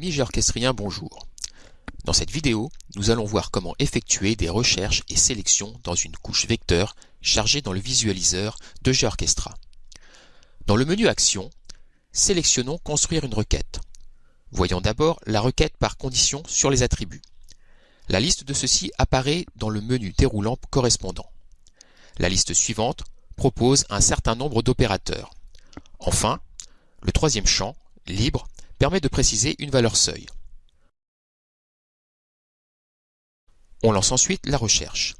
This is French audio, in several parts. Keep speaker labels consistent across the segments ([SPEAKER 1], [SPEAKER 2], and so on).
[SPEAKER 1] Amis bonjour. Dans cette vidéo, nous allons voir comment effectuer des recherches et sélections dans une couche vecteur chargée dans le visualiseur de GeoOrchestra. Dans le menu Action, sélectionnons Construire une requête. Voyons d'abord la requête par condition sur les attributs. La liste de ceux-ci apparaît dans le menu déroulant correspondant. La liste suivante propose un certain nombre d'opérateurs. Enfin, le troisième champ, libre, permet de préciser une valeur seuil. On lance ensuite la recherche.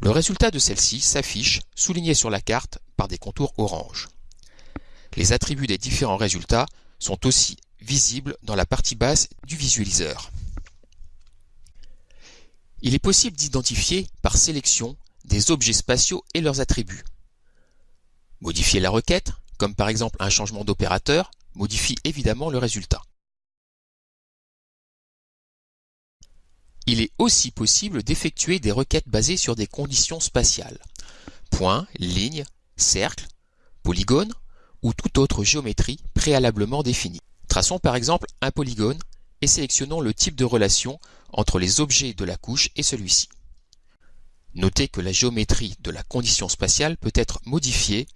[SPEAKER 1] Le résultat de celle-ci s'affiche souligné sur la carte par des contours orange. Les attributs des différents résultats sont aussi visibles dans la partie basse du visualiseur. Il est possible d'identifier par sélection des objets spatiaux et leurs attributs. Modifier la requête, comme par exemple un changement d'opérateur, modifie évidemment le résultat. Il est aussi possible d'effectuer des requêtes basées sur des conditions spatiales. Points, lignes, cercles, polygones ou toute autre géométrie préalablement définie. Traçons par exemple un polygone et sélectionnons le type de relation entre les objets de la couche et celui-ci. Notez que la géométrie de la condition spatiale peut être modifiée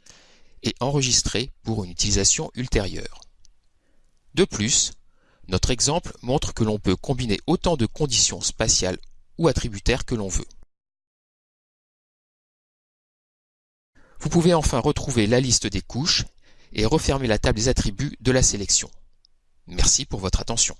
[SPEAKER 1] et enregistrée pour une utilisation ultérieure. De plus, notre exemple montre que l'on peut combiner autant de conditions spatiales ou attributaires que l'on veut. Vous pouvez enfin retrouver la liste des couches et refermer la table des attributs de la sélection. Merci pour votre attention.